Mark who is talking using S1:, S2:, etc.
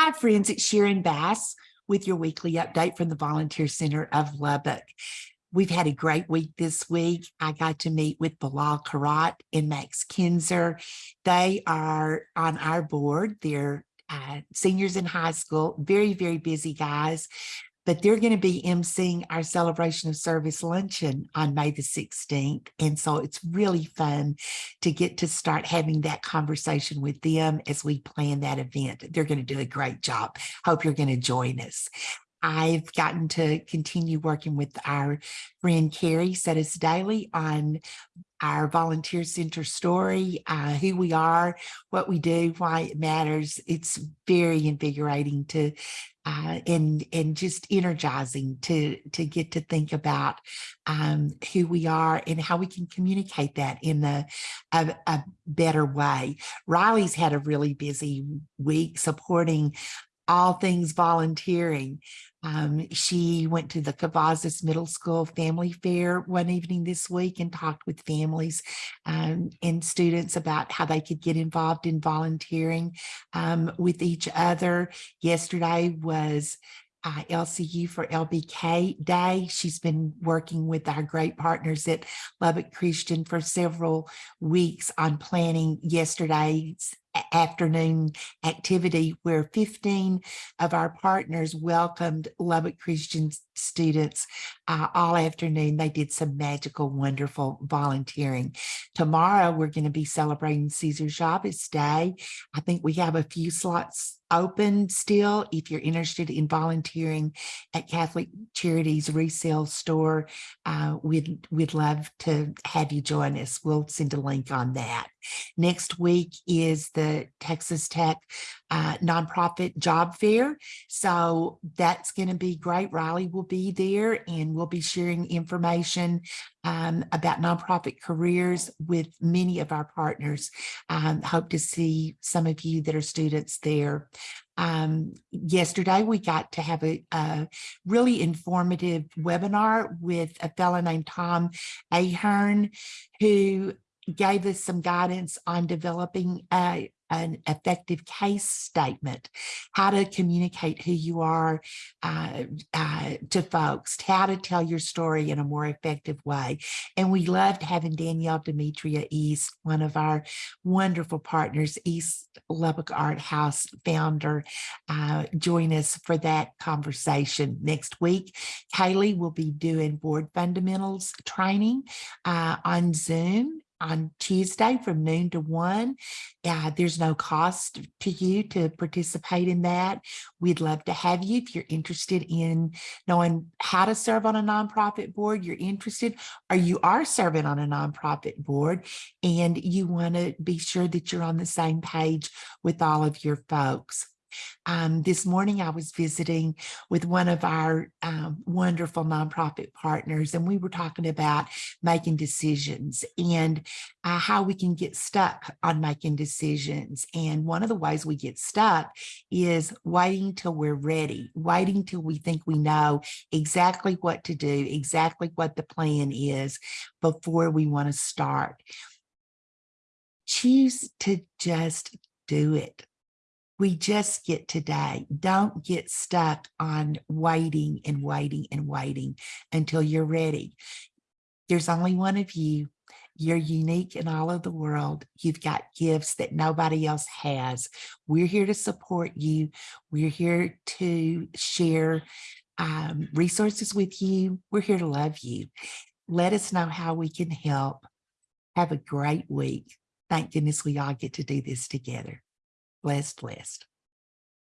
S1: Hi, friends. It's Sharon Bass with your weekly update from the Volunteer Center of Lubbock. We've had a great week this week. I got to meet with Bilal Karat and Max Kinzer. They are on our board. They're uh, seniors in high school, very, very busy guys but they're going to be emceeing our celebration of service luncheon on May the 16th. And so it's really fun to get to start having that conversation with them as we plan that event. They're going to do a great job. Hope you're going to join us. I've gotten to continue working with our friend Carrie Settis Daly on our volunteer center story, uh, who we are, what we do, why it matters. It's very invigorating to uh, and and just energizing to to get to think about um, who we are and how we can communicate that in a, a, a better way. Riley's had a really busy week supporting all things volunteering. Um, she went to the Cavazos Middle School Family Fair one evening this week and talked with families um, and students about how they could get involved in volunteering um, with each other. Yesterday was uh, LCU for LBK Day. She's been working with our great partners at Lubbock Christian for several weeks on planning yesterday's afternoon activity where 15 of our partners welcomed Lubbock Christian students uh, all afternoon. They did some magical, wonderful volunteering. Tomorrow, we're going to be celebrating Cesar Chavez Day. I think we have a few slots open still if you're interested in volunteering at Catholic Charities resale store uh, we'd we'd love to have you join us we'll send a link on that next week is the Texas Tech uh, nonprofit job fair so that's going to be great Riley will be there and we'll be sharing information um, about nonprofit careers with many of our partners. Um, hope to see some of you that are students there. Um, yesterday, we got to have a, a, really informative webinar with a fellow named Tom Ahern, who gave us some guidance on developing a, an effective case statement, how to communicate who you are uh, uh, to folks, how to tell your story in a more effective way. And we loved having Danielle Demetria East, one of our wonderful partners, East Lubbock Art House founder, uh, join us for that conversation. Next week, Kaylee will be doing board fundamentals training uh, on Zoom on Tuesday from noon to one. Uh, there's no cost to you to participate in that. We'd love to have you if you're interested in knowing how to serve on a nonprofit board, you're interested, or you are serving on a nonprofit board and you want to be sure that you're on the same page with all of your folks. Um, this morning, I was visiting with one of our um, wonderful nonprofit partners, and we were talking about making decisions and uh, how we can get stuck on making decisions. And one of the ways we get stuck is waiting till we're ready, waiting till we think we know exactly what to do, exactly what the plan is before we want to start. Choose to just do it we just get today. Don't get stuck on waiting and waiting and waiting until you're ready. There's only one of you. You're unique in all of the world. You've got gifts that nobody else has. We're here to support you. We're here to share um, resources with you. We're here to love you. Let us know how we can help. Have a great week. Thank goodness we all get to do this together blessed, blessed.